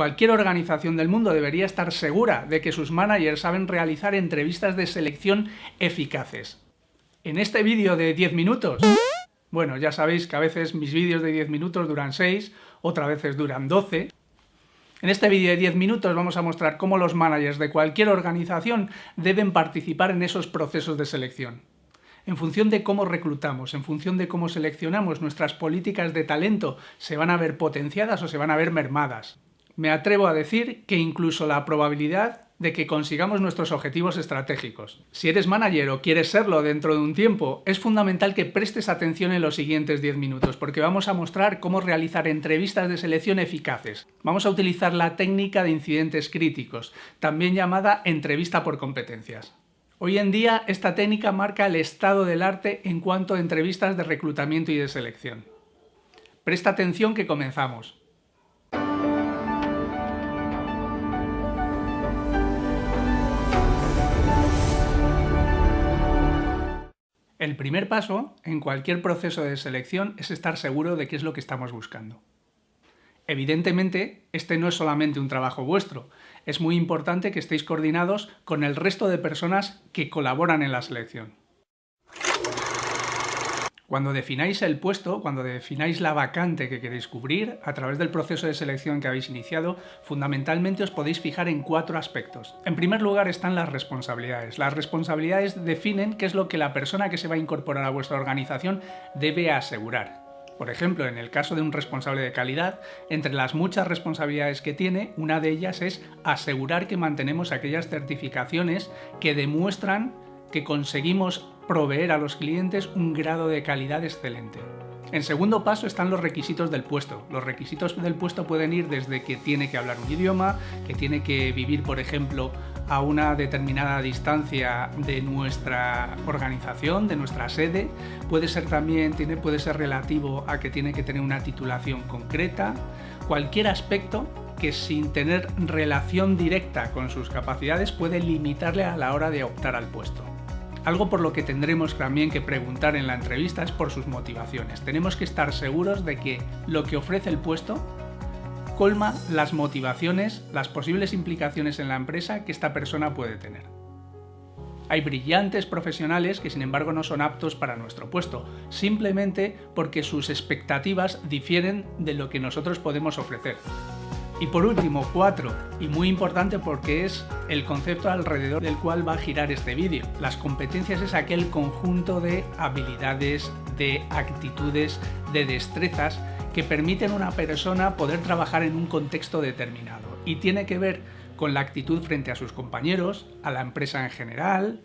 Cualquier organización del mundo debería estar segura de que sus managers saben realizar entrevistas de selección eficaces. En este vídeo de 10 minutos, bueno, ya sabéis que a veces mis vídeos de 10 minutos duran 6, otras veces duran 12. En este vídeo de 10 minutos vamos a mostrar cómo los managers de cualquier organización deben participar en esos procesos de selección. En función de cómo reclutamos, en función de cómo seleccionamos, nuestras políticas de talento se van a ver potenciadas o se van a ver mermadas. Me atrevo a decir que incluso la probabilidad de que consigamos nuestros objetivos estratégicos. Si eres manager o quieres serlo dentro de un tiempo, es fundamental que prestes atención en los siguientes 10 minutos, porque vamos a mostrar cómo realizar entrevistas de selección eficaces. Vamos a utilizar la técnica de incidentes críticos, también llamada entrevista por competencias. Hoy en día esta técnica marca el estado del arte en cuanto a entrevistas de reclutamiento y de selección. Presta atención que comenzamos. El primer paso en cualquier proceso de selección es estar seguro de qué es lo que estamos buscando. Evidentemente, este no es solamente un trabajo vuestro, es muy importante que estéis coordinados con el resto de personas que colaboran en la selección. Cuando defináis el puesto, cuando defináis la vacante que queréis cubrir, a través del proceso de selección que habéis iniciado, fundamentalmente os podéis fijar en cuatro aspectos. En primer lugar están las responsabilidades. Las responsabilidades definen qué es lo que la persona que se va a incorporar a vuestra organización debe asegurar. Por ejemplo, en el caso de un responsable de calidad, entre las muchas responsabilidades que tiene, una de ellas es asegurar que mantenemos aquellas certificaciones que demuestran que conseguimos proveer a los clientes un grado de calidad excelente. En segundo paso están los requisitos del puesto. Los requisitos del puesto pueden ir desde que tiene que hablar un idioma, que tiene que vivir, por ejemplo, a una determinada distancia de nuestra organización, de nuestra sede. Puede ser también, tiene, puede ser relativo a que tiene que tener una titulación concreta. Cualquier aspecto que sin tener relación directa con sus capacidades puede limitarle a la hora de optar al puesto. Algo por lo que tendremos también que preguntar en la entrevista es por sus motivaciones. Tenemos que estar seguros de que lo que ofrece el puesto colma las motivaciones, las posibles implicaciones en la empresa que esta persona puede tener. Hay brillantes profesionales que sin embargo no son aptos para nuestro puesto, simplemente porque sus expectativas difieren de lo que nosotros podemos ofrecer. Y por último, cuatro, y muy importante porque es el concepto alrededor del cual va a girar este vídeo. Las competencias es aquel conjunto de habilidades, de actitudes, de destrezas que permiten a una persona poder trabajar en un contexto determinado. Y tiene que ver con la actitud frente a sus compañeros, a la empresa en general,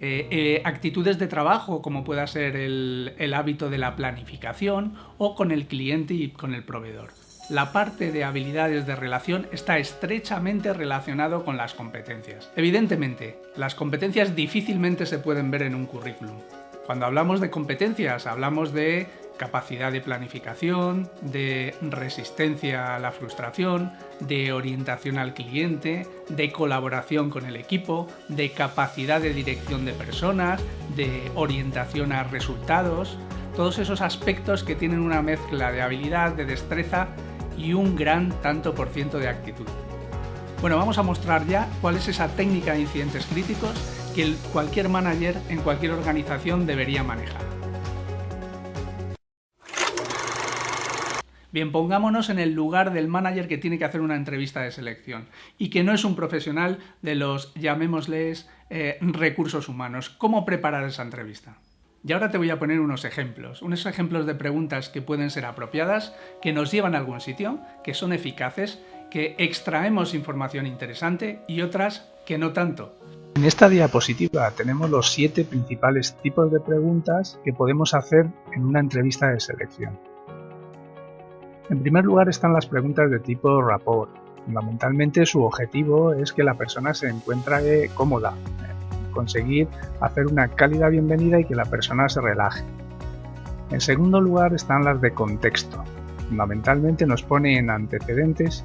eh, eh, actitudes de trabajo como pueda ser el hábito de la planificación o con el cliente y con el proveedor la parte de habilidades de relación está estrechamente relacionado con las competencias. Evidentemente, las competencias difícilmente se pueden ver en un currículum. Cuando hablamos de competencias, hablamos de capacidad de planificación, de resistencia a la frustración, de orientación al cliente, de colaboración con el equipo, de capacidad de dirección de personas, de orientación a resultados, todos esos aspectos que tienen una mezcla de habilidad, de destreza y un gran tanto por ciento de actitud. Bueno, vamos a mostrar ya cuál es esa técnica de incidentes críticos que cualquier manager en cualquier organización debería manejar. Bien, pongámonos en el lugar del manager que tiene que hacer una entrevista de selección y que no es un profesional de los, llamémosles, eh, recursos humanos. ¿Cómo preparar esa entrevista? Y ahora te voy a poner unos ejemplos, unos ejemplos de preguntas que pueden ser apropiadas, que nos llevan a algún sitio, que son eficaces, que extraemos información interesante y otras que no tanto. En esta diapositiva tenemos los siete principales tipos de preguntas que podemos hacer en una entrevista de selección. En primer lugar están las preguntas de tipo rapport. Fundamentalmente su objetivo es que la persona se encuentre cómoda, conseguir hacer una cálida bienvenida y que la persona se relaje. En segundo lugar están las de contexto. Fundamentalmente nos pone en antecedentes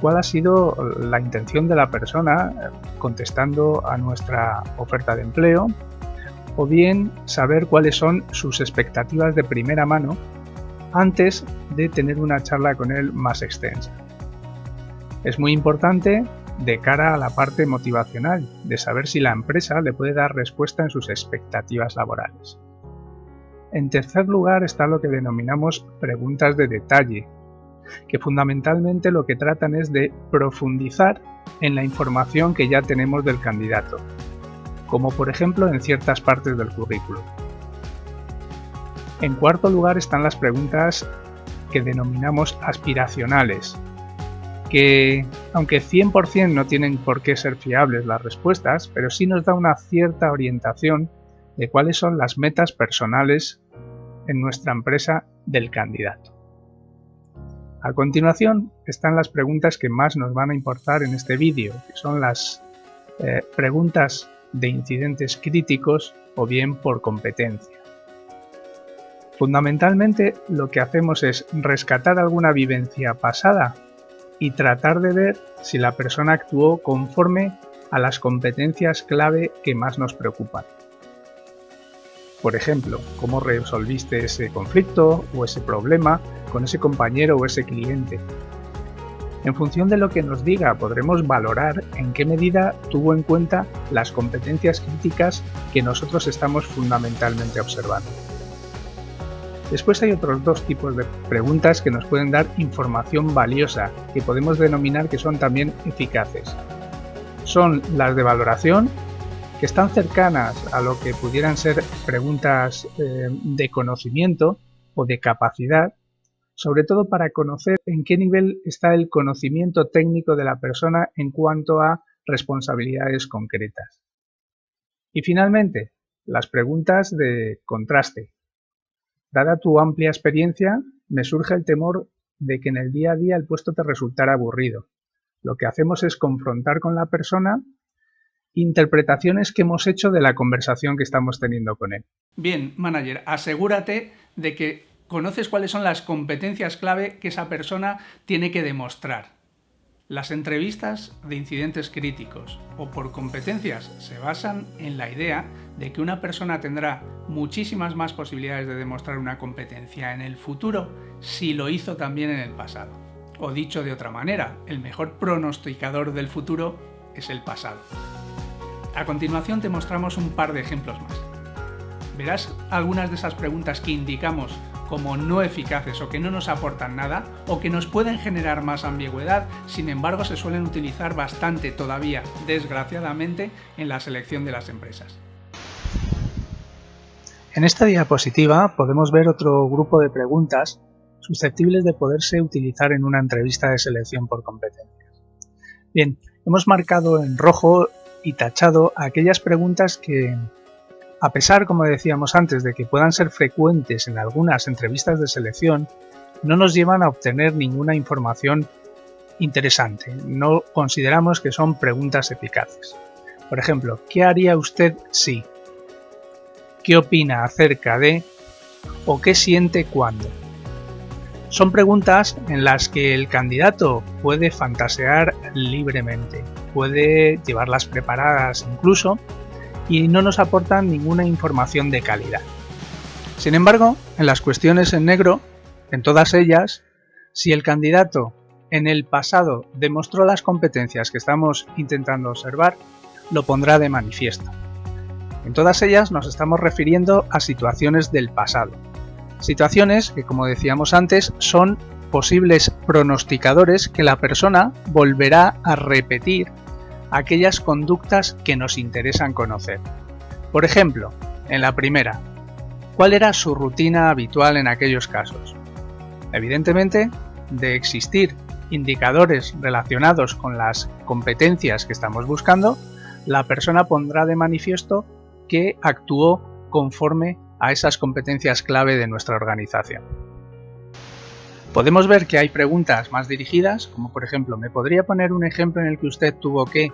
cuál ha sido la intención de la persona eh, contestando a nuestra oferta de empleo o bien saber cuáles son sus expectativas de primera mano antes de tener una charla con él más extensa. Es muy importante de cara a la parte motivacional, de saber si la empresa le puede dar respuesta en sus expectativas laborales. En tercer lugar está lo que denominamos preguntas de detalle, que fundamentalmente lo que tratan es de profundizar en la información que ya tenemos del candidato, como por ejemplo en ciertas partes del currículo. En cuarto lugar están las preguntas que denominamos aspiracionales, que aunque 100% no tienen por qué ser fiables las respuestas, pero sí nos da una cierta orientación de cuáles son las metas personales en nuestra empresa del candidato. A continuación están las preguntas que más nos van a importar en este vídeo, que son las eh, preguntas de incidentes críticos o bien por competencia. Fundamentalmente lo que hacemos es rescatar alguna vivencia pasada y tratar de ver si la persona actuó conforme a las competencias clave que más nos preocupan. Por ejemplo, cómo resolviste ese conflicto o ese problema con ese compañero o ese cliente. En función de lo que nos diga podremos valorar en qué medida tuvo en cuenta las competencias críticas que nosotros estamos fundamentalmente observando. Después hay otros dos tipos de preguntas que nos pueden dar información valiosa, que podemos denominar que son también eficaces. Son las de valoración, que están cercanas a lo que pudieran ser preguntas eh, de conocimiento o de capacidad, sobre todo para conocer en qué nivel está el conocimiento técnico de la persona en cuanto a responsabilidades concretas. Y finalmente, las preguntas de contraste, Dada tu amplia experiencia, me surge el temor de que en el día a día el puesto te resultara aburrido. Lo que hacemos es confrontar con la persona interpretaciones que hemos hecho de la conversación que estamos teniendo con él. Bien, manager, asegúrate de que conoces cuáles son las competencias clave que esa persona tiene que demostrar. Las entrevistas de incidentes críticos o por competencias se basan en la idea de que una persona tendrá muchísimas más posibilidades de demostrar una competencia en el futuro si lo hizo también en el pasado. O dicho de otra manera, el mejor pronosticador del futuro es el pasado. A continuación te mostramos un par de ejemplos más. Verás algunas de esas preguntas que indicamos como no eficaces o que no nos aportan nada o que nos pueden generar más ambigüedad, sin embargo se suelen utilizar bastante todavía, desgraciadamente, en la selección de las empresas. En esta diapositiva podemos ver otro grupo de preguntas susceptibles de poderse utilizar en una entrevista de selección por competencias. Bien, hemos marcado en rojo y tachado aquellas preguntas que a pesar, como decíamos antes, de que puedan ser frecuentes en algunas entrevistas de selección, no nos llevan a obtener ninguna información interesante. No consideramos que son preguntas eficaces. Por ejemplo, ¿qué haría usted si? ¿Qué opina acerca de? ¿O qué siente cuando? Son preguntas en las que el candidato puede fantasear libremente, puede llevarlas preparadas incluso y no nos aportan ninguna información de calidad. Sin embargo, en las cuestiones en negro, en todas ellas, si el candidato en el pasado demostró las competencias que estamos intentando observar, lo pondrá de manifiesto. En todas ellas nos estamos refiriendo a situaciones del pasado. Situaciones que, como decíamos antes, son posibles pronosticadores que la persona volverá a repetir aquellas conductas que nos interesan conocer. Por ejemplo, en la primera, ¿cuál era su rutina habitual en aquellos casos? Evidentemente, de existir indicadores relacionados con las competencias que estamos buscando, la persona pondrá de manifiesto que actuó conforme a esas competencias clave de nuestra organización. Podemos ver que hay preguntas más dirigidas, como por ejemplo, ¿me podría poner un ejemplo en el que usted tuvo que,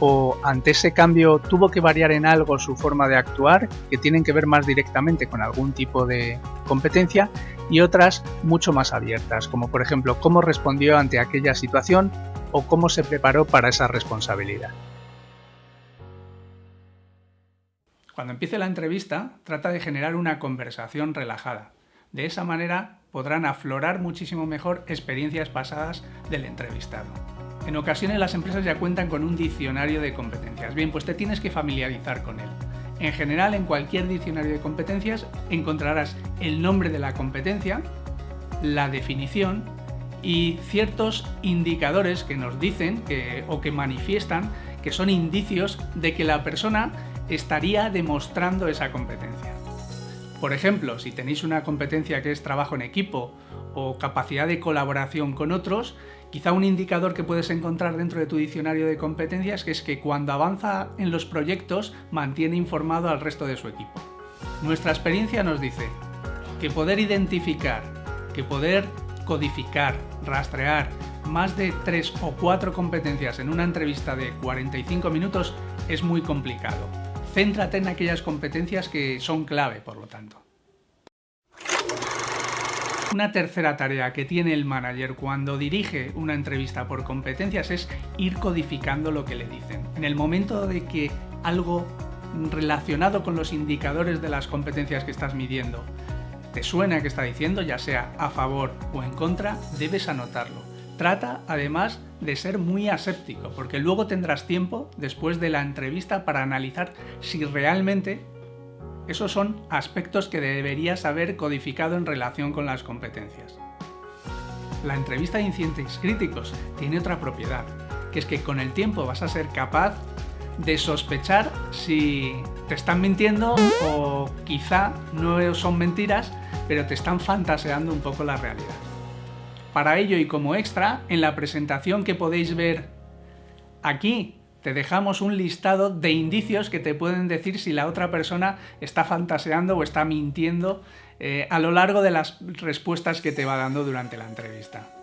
o ante ese cambio tuvo que variar en algo su forma de actuar, que tienen que ver más directamente con algún tipo de competencia, y otras mucho más abiertas, como por ejemplo, cómo respondió ante aquella situación o cómo se preparó para esa responsabilidad. Cuando empiece la entrevista, trata de generar una conversación relajada. De esa manera podrán aflorar muchísimo mejor experiencias pasadas del entrevistado. En ocasiones las empresas ya cuentan con un diccionario de competencias. Bien, pues te tienes que familiarizar con él. En general, en cualquier diccionario de competencias encontrarás el nombre de la competencia, la definición y ciertos indicadores que nos dicen o que manifiestan que son indicios de que la persona estaría demostrando esa competencia. Por ejemplo, si tenéis una competencia que es trabajo en equipo o capacidad de colaboración con otros, quizá un indicador que puedes encontrar dentro de tu diccionario de competencias que es que cuando avanza en los proyectos mantiene informado al resto de su equipo. Nuestra experiencia nos dice que poder identificar, que poder codificar, rastrear más de 3 o 4 competencias en una entrevista de 45 minutos es muy complicado. Céntrate en aquellas competencias que son clave, por lo tanto. Una tercera tarea que tiene el manager cuando dirige una entrevista por competencias es ir codificando lo que le dicen. En el momento de que algo relacionado con los indicadores de las competencias que estás midiendo te suena que está diciendo, ya sea a favor o en contra, debes anotarlo. Trata además de ser muy aséptico, porque luego tendrás tiempo después de la entrevista para analizar si realmente esos son aspectos que deberías haber codificado en relación con las competencias. La entrevista de incidentes críticos tiene otra propiedad, que es que con el tiempo vas a ser capaz de sospechar si te están mintiendo o quizá no son mentiras, pero te están fantaseando un poco la realidad. Para ello y como extra, en la presentación que podéis ver aquí te dejamos un listado de indicios que te pueden decir si la otra persona está fantaseando o está mintiendo eh, a lo largo de las respuestas que te va dando durante la entrevista.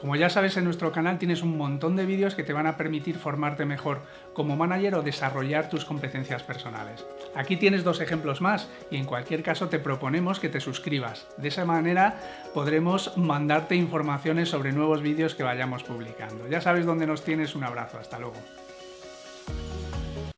Como ya sabes, en nuestro canal tienes un montón de vídeos que te van a permitir formarte mejor como manager o desarrollar tus competencias personales. Aquí tienes dos ejemplos más y en cualquier caso te proponemos que te suscribas. De esa manera podremos mandarte informaciones sobre nuevos vídeos que vayamos publicando. Ya sabes dónde nos tienes, un abrazo, hasta luego.